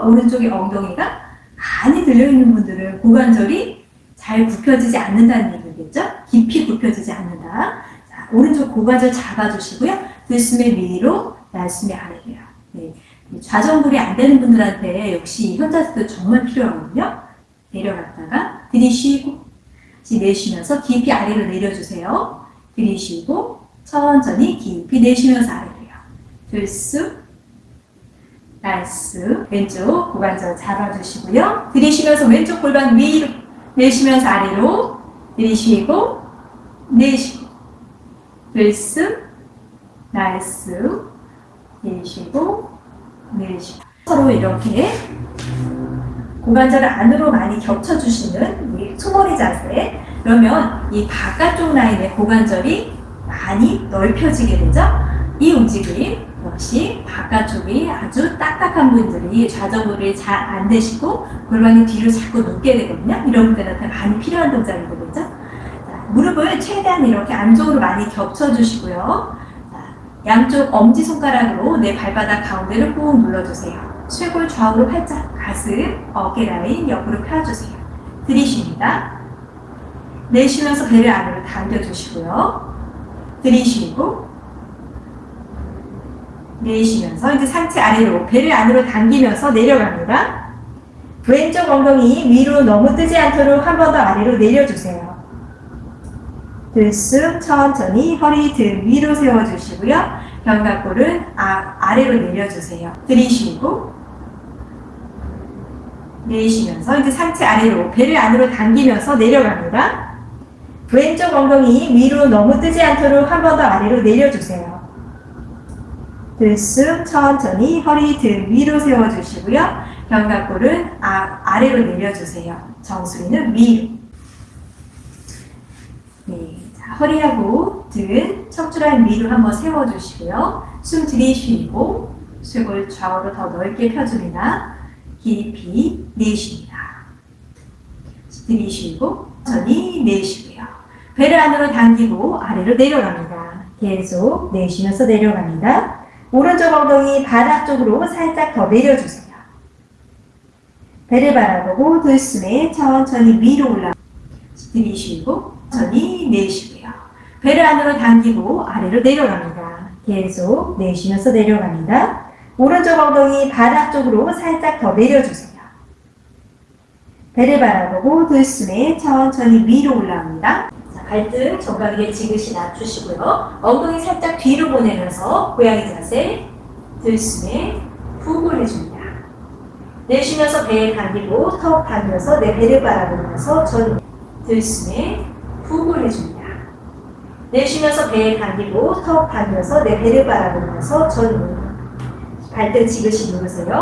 오른쪽에 엉덩이가 많이 들려있는 분들은 고관절이 잘 굽혀지지 않는다는 얘기겠죠? 깊이 굽혀지지 않는다. 자, 오른쪽 고관절 잡아주시고요. 들숨의 위로, 날숨의 아래로요. 네. 좌정골이 안 되는 분들한테 역시 현자세도 정말 필요하거든요. 내려갔다가 들이쉬고 내쉬면서 깊이 아래로 내려주세요. 들이쉬고 천천히 깊이 내쉬면서 아래로요. 들숨, 날숨, 왼쪽 고관절 잡아주시고요. 들이쉬면서 왼쪽 골반 위로 내쉬면서 아래로 들이쉬고 내쉬고 들숨, 날숨, 내쉬고 내쉬고 서로 이렇게 고관절을 안으로 많이 겹쳐주시는 이 소머리 자세 그러면 이 바깥쪽 라인의 고관절이 많이 넓혀지게 되죠. 이 움직임 역시 바깥쪽이 아주 딱딱한 분들이 좌정골이 잘 안 되시고 골반이 뒤로 자꾸 눕게 되거든요. 이런 분들한테 많이 필요한 동작이 되겠죠. 자, 무릎을 최대한 이렇게 안쪽으로 많이 겹쳐주시고요. 자, 양쪽 엄지손가락으로 내 발바닥 가운데를 꾹 눌러주세요. 쇄골 좌우로 활짝 가슴, 어깨 라인 옆으로 펴주세요. 들이쉽니다. 내쉬면서 배를 안으로 당겨주시고요. 들이쉬고 내쉬면서 이제 상체 아래로 배를 안으로 당기면서 내려갑니다. 왼쪽 엉덩이 위로 너무 뜨지 않도록 한 번 더 아래로 내려주세요. 들숨 천천히 허리 등 위로 세워주시고요. 견갑골은 아, 아래로 내려주세요. 들이쉬고 내쉬면서 이제 상체 아래로 배를 안으로 당기면서 내려갑니다. 왼쪽 엉덩이 위로 너무 뜨지 않도록 한 번 더 아래로 내려주세요. 들숨 천천히 허리 등 위로 세워주시고요. 견갑골은 아, 아래로 내려주세요. 정수리는 위로. 네, 자, 허리하고 등 척추라인 위로 한번 세워주시고요. 숨 들이쉬고 쇄골 좌우로 더 넓게 펴줍니다. 깊이 내쉽니다. 들이쉬고 천천히 내쉬고요. 배를 안으로 당기고 아래로 내려갑니다. 계속 내쉬면서 내려갑니다. 오른쪽 엉덩이 바닥 쪽으로 살짝 더 내려주세요. 배를 바라보고 들숨에 천천히 위로 올라 들이쉬고 천천히 내쉬고요. 배를 안으로 당기고 아래로 내려갑니다. 계속 내쉬면서 내려갑니다. 오른쪽 엉덩이 바닥 쪽으로 살짝 더 내려주세요. 배를 바라보고 들숨에 천천히 위로 올라옵니다. 자, 발등 정강이에 지그시 낮추시고요. 엉덩이 살짝 뒤로 보내면서 고양이 자세 들숨에 푹 올려줍니다. 내쉬면서 배에 당기고 턱 당겨서 내 배를 바라보면서 전 들숨에 푹 올려줍니다. 내쉬면서 배에 당기고 턱 당겨서 내 배를 바라보면서 전 발등 지그시 누르세요.